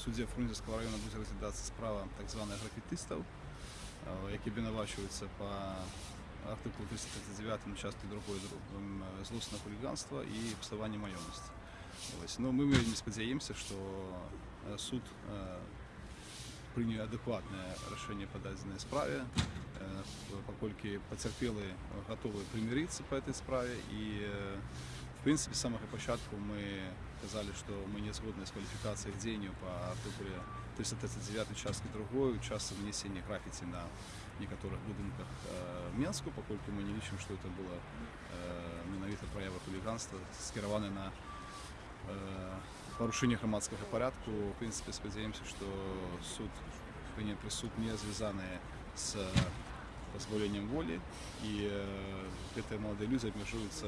суді Фрунзенського району буде розглядатися справа так званих графітистів, е, які обвинувачуються по артикулу 339 части 2 м, злостне хуліганство і псування майонності. Ось. Ну, ми вельми сподіваємося, що е, суд е, прийняв адекватне рішення по даній справі, е, поскольку потерпіли готові примиритися по цій справі і е, в принципе, с самого початку мы сказали, что мы не згодны с квалификацией к деянию по артикуле 339 части другой, часто нанесения граффити на некоторых будинках э, Менску, поскольку мы не лічим, что это было э, менавіта проява хулиганства, скероване на э, порушение громадского порядку. В принципе, сподіваємося, что суд прийняв присуд не зв'язаний з позбавлением воли, и э, эти молодые люди обмежуються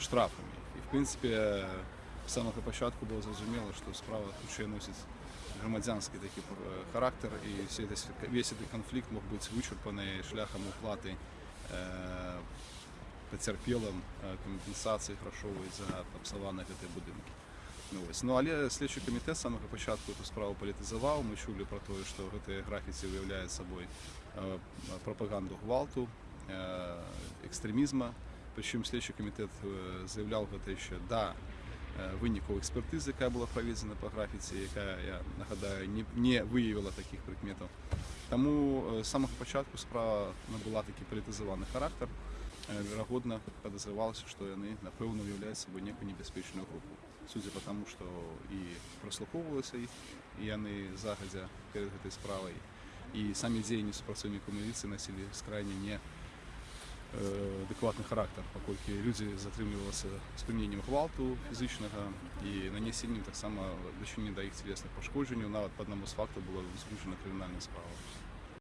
штрафами. І в принципі, з самого початку було зрозуміло, що справа тут ще носить громадянський такий е, характер, і всі десь- весь цей конфлікт мог бути вичерпаний шляхом уплати е, потерпілим е, компенсації грошової за обсаланих ці будинки. Ну, ось. ну, але слідчий комітет з самого початку цю справу політизував. Ми чули про те, що ці графіці виявляють собою е, пропаганду гвалту, е, екстремізму. Причому слідчий комітет е, заявляв про те, що да, е, винику експертизи, яка була проведена по графіці, яка, я нагадаю, не, не виявила таких прикметів. Тому е, з самого початку справа набула такий політизований характер. Е, Вірогодно подозревалося, що вони, напевно, являють собою некую небезпечну групу. Судя по тому, що і прослуховувалося їх, і вони загодя перед цією справою, і самі дії співпрацівників міліції носили скрайне не е, адекватний характер, оскільки люди затримувалися з приміненням гвалту фізичного і нанесенням так само дочинення до їх тілесних пошкоджень. Навіть по одному з фактів було зрушена кримінальна справа.